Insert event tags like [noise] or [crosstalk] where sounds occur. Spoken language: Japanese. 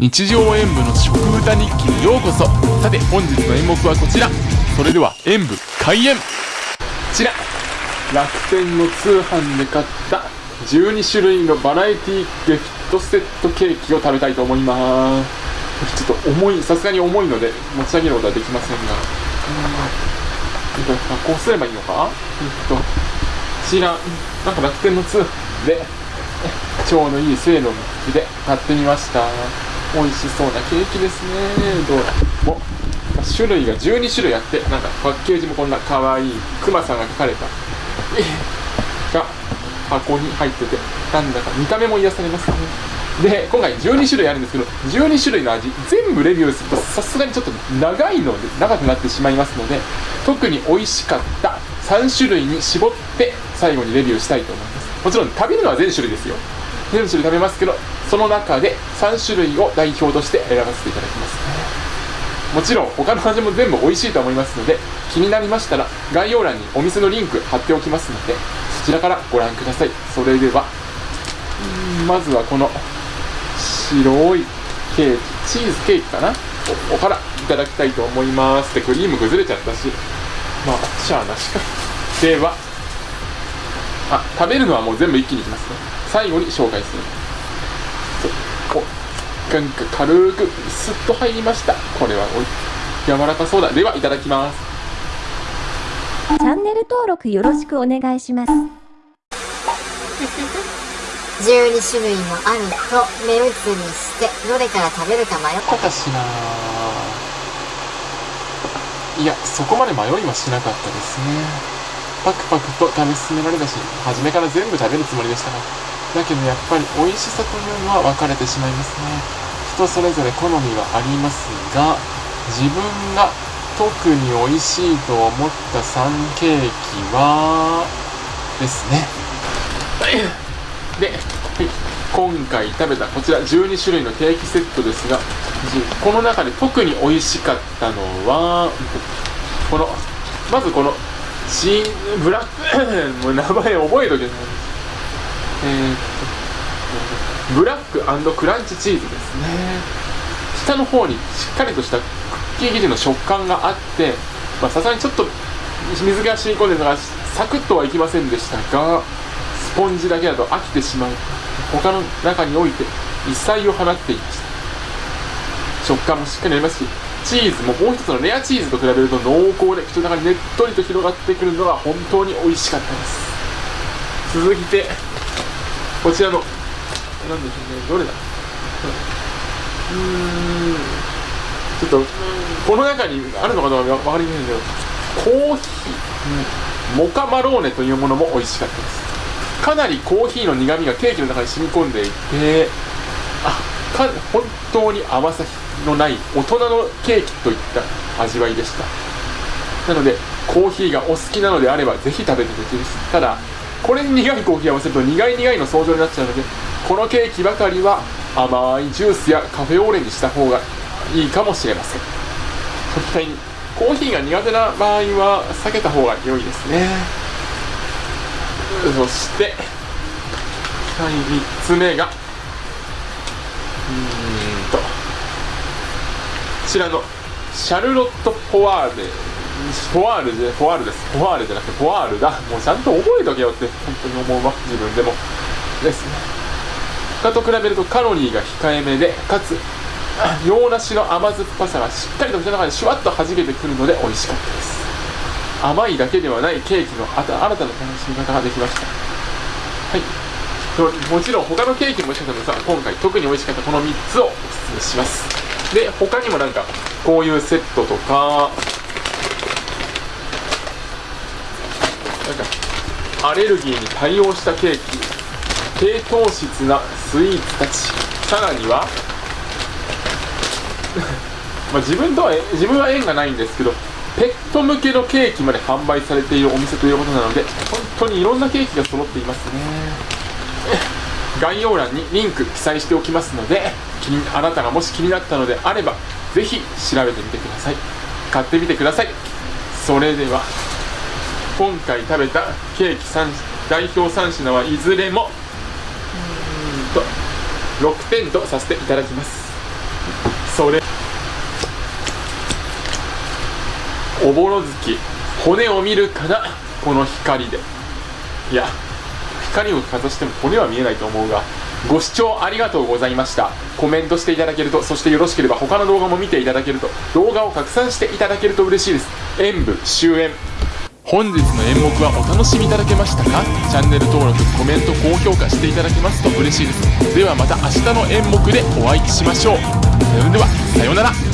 日常演舞の食歌日記にようこそ。さて本日の演目はこちら。それでは演舞開演。こちら。楽天の通販で買った12種類のバラエティギフトセットケーキを食べたいと思います。ちょっと重いさすがに重いので持ち上げることはできませんが。うん。こうすればいいのか？えっとこちら。なんか楽天の通販でちょうどいい精度の口で買ってみました。美味しそうなケーキですね。どうも種類が12種類あってなんかパッケージもこんな可愛いクマさんが描かれた。が箱に入っててなんだか見た目も癒されますね。で今回12種類あるんですけど12種類の味全部レビューするとさすがにちょっと長いので長くなってしまいますので特に美味しかった3種類に絞って最後にレビューしたいと思います。もちろん食べるのは全種類ですよ。全種類食べますけどその中で3種類を代表として選ばせていただきます。もちろん他の味も全部美味しいと思いますので気になりましたら概要欄にお店のリンク貼っておきますのでそちらからご覧ください。それではまずはこの白いケーキチーズケーキかな？おおからいただきたいと思います。でクリーム崩れちゃったし。まあしゃあなしか。ではあ食べるのはもう全部一気にいきますね。最後に紹介する。おなんか軽くスッと入りました。これはおい柔らかそうだ。ではいただきます。チャンネル登録よろしくお願いします。12種類もあると目移りしてどれから食べるか迷ったかしないやそこまで迷いはしなかったですね。パクパクと食べ進められたし初めから全部食べるつもりでした。がだけどやっぱり美味しさというのは分かれてしまいますね。人それぞれ好みはありますが自分が特に美味しいと思った3ケーキはですね。で、今回食べたこちら12種類のケーキセットですがこの中で特に美味しかったのはこのまずこのチーブラック [laughs] もう名前覚えとけ。ないえー、っとブラッククランチチーズですね。下の方にしっかりとしたクッキー生地の食感があってさすがにちょっと水が染み込んでるのがサクッとはいきませんでしたがスポンジだけだと飽きてしまう。他の中において異彩を放っていました。食感もしっかりありますしチーズももう一つのレアチーズと比べると濃厚で口の中にねっとりと広がってくるのが本当に美味しかったです。続いてこちらの何でしょうねどれだ？うーん。ちょっとこの中にあるのかどうか分かりませんけどコーヒー、モカマローネというものも美味しかったです。かなりコーヒーの苦みがケーキの中に染み込んでいてあか本当に甘さのない大人のケーキといった味わいでした。なのでコーヒーがお好きなのであればぜひ食べてほしいですただこれに苦いコーヒーを合わせると苦い苦いの相乗になっちゃうのでこのケーキばかりは甘いジュースやカフェオレにした方がいいかもしれません。反対にコーヒーが苦手な場合は避けた方が良いですね。そしてはい3つ目がうーんとこちらのシャルロット・ポワールポワールでポワールです。ポワールじゃなくてポワールだ。もうちゃんと覚えとけよって本当に思うわ。自分でも。ですね。他と比べるとカロリーが控えめでかつ洋梨の甘酸っぱさがしっかりと口の中にシュワッと弾けてくるので美味しかったです。甘いだけではないケーキの新たな楽しみ方ができました。はい。もちろん他のケーキも美味しかったのですが今回特に美味しかったこの3つをおすすめします。で他にもなんかこういうセットとかなんかアレルギーに対応したケーキ低糖質なスイーツたち。さらには [laughs] ま自分とは自分は縁がないんですけどペット向けのケーキまで販売されているお店ということなので本当にいろんなケーキが揃っていますね。概要欄にリンク記載しておきますので気にあなたがもし気になったのであればぜひ調べてみてください。買ってみてください。それでは。今回食べたケーキ3代表3品はいずれもうーんと6点とさせていただきます。それおぼろ月骨を見るかなこの光で。いや光をかざしても骨は見えないと思うがご視聴ありがとうございました。コメントしていただけるとそしてよろしければ他の動画も見ていただけると動画を拡散していただけると嬉しいです。演舞終演。本日の演目はお楽しみいただけましたか？チャンネル登録コメント高評価していただけますと嬉しいです。ではまた明日の演目でお会いしましょう。それではさようなら。